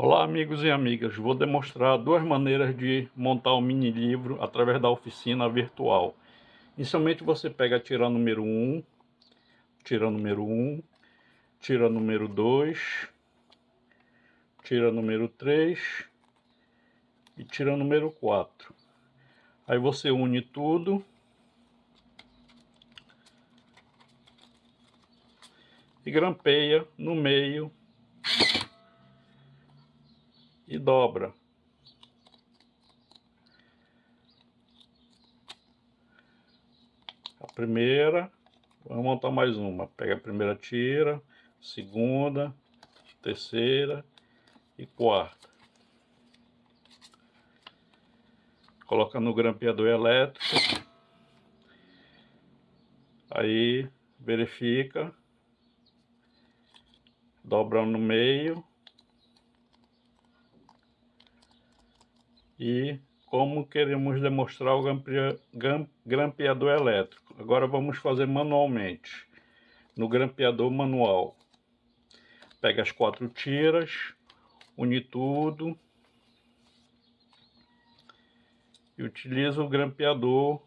Olá amigos e amigas, vou demonstrar duas maneiras de montar um mini livro através da oficina virtual. Inicialmente você pega a tira número 1, tira número 1, tira número 2, tira número 3 e tira número 4. Aí você une tudo e grampeia no meio e dobra. A primeira, vamos montar mais uma. Pega a primeira tira, segunda, terceira e quarta. Coloca no grampeador elétrico. Aí verifica. Dobra no meio. E como queremos demonstrar o grampeador elétrico. Agora vamos fazer manualmente, no grampeador manual. Pega as quatro tiras, une tudo e utiliza o grampeador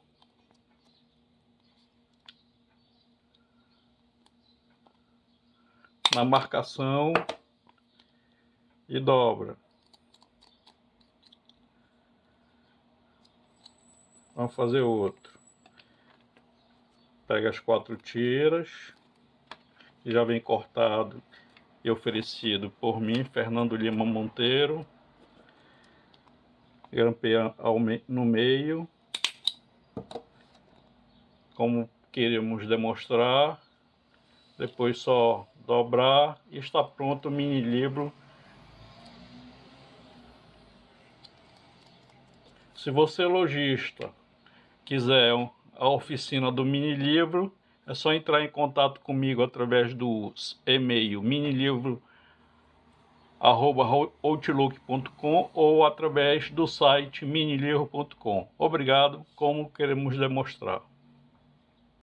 na marcação e dobra. Vamos fazer outro. Pega as quatro tiras, que já vem cortado e oferecido por mim, Fernando Lima Monteiro. Grampeia no meio, como queremos demonstrar. Depois só dobrar e está pronto o mini livro Se você é lojista quiser a oficina do mini livro, é só entrar em contato comigo através do e-mail minilivro@outlook.com ou através do site minilivro.com. Obrigado, como queremos demonstrar.